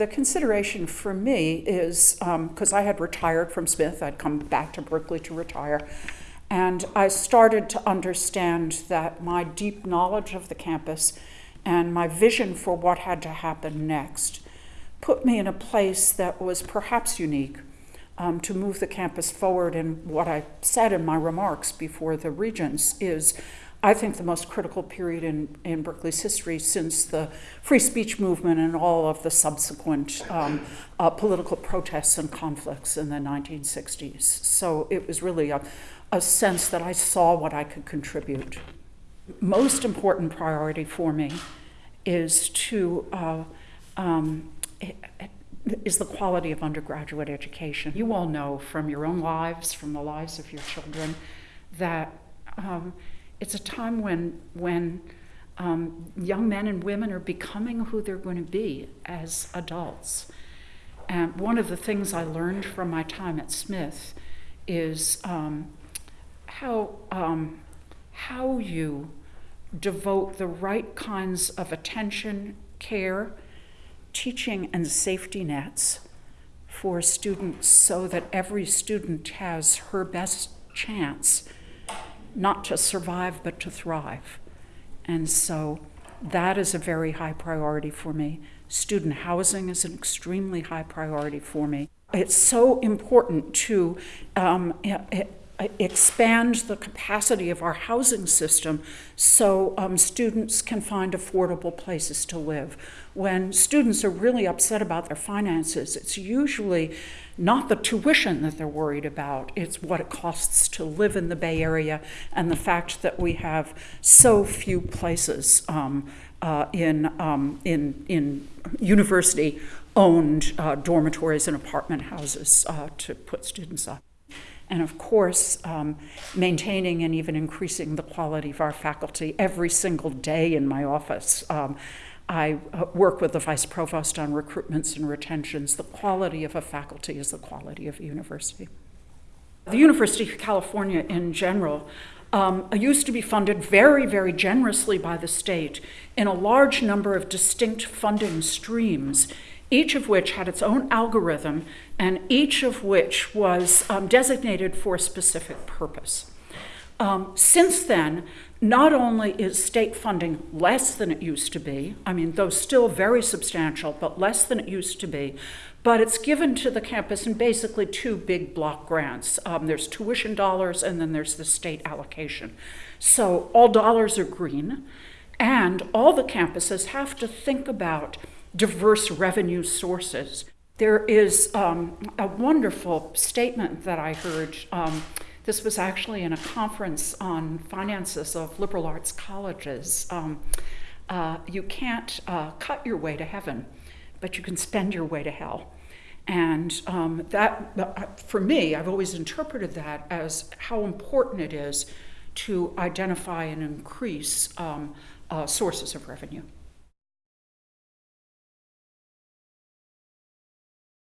The consideration for me is because um, I had retired from Smith, I'd come back to Berkeley to retire, and I started to understand that my deep knowledge of the campus and my vision for what had to happen next put me in a place that was perhaps unique um, to move the campus forward. And what I said in my remarks before the Regents is I think the most critical period in, in Berkeley's history since the free speech movement and all of the subsequent um, uh, political protests and conflicts in the 1960s. So it was really a, a sense that I saw what I could contribute. Most important priority for me is to uh, um, is the quality of undergraduate education. You all know from your own lives, from the lives of your children, that um, it's a time when, when um, young men and women are becoming who they're going to be as adults. And one of the things I learned from my time at Smith is um, how, um, how you devote the right kinds of attention, care, teaching and safety nets for students so that every student has her best chance not to survive but to thrive. And so that is a very high priority for me. Student housing is an extremely high priority for me. It's so important to um, expand the capacity of our housing system so um, students can find affordable places to live. When students are really upset about their finances, it's usually not the tuition that they're worried about, it's what it costs to live in the Bay Area and the fact that we have so few places um, uh, in, um, in, in university owned uh, dormitories and apartment houses uh, to put students up and of course, um, maintaining and even increasing the quality of our faculty every single day in my office. Um, I uh, work with the vice provost on recruitments and retentions. The quality of a faculty is the quality of a university. The University of California in general um, used to be funded very, very generously by the state in a large number of distinct funding streams each of which had its own algorithm and each of which was um, designated for a specific purpose. Um, since then, not only is state funding less than it used to be, I mean, though still very substantial, but less than it used to be, but it's given to the campus in basically two big block grants. Um, there's tuition dollars and then there's the state allocation. So all dollars are green, and all the campuses have to think about diverse revenue sources. There is um, a wonderful statement that I heard. Um, this was actually in a conference on finances of liberal arts colleges. Um, uh, you can't uh, cut your way to heaven, but you can spend your way to hell. And um, that, uh, for me, I've always interpreted that as how important it is to identify and increase um, uh, sources of revenue.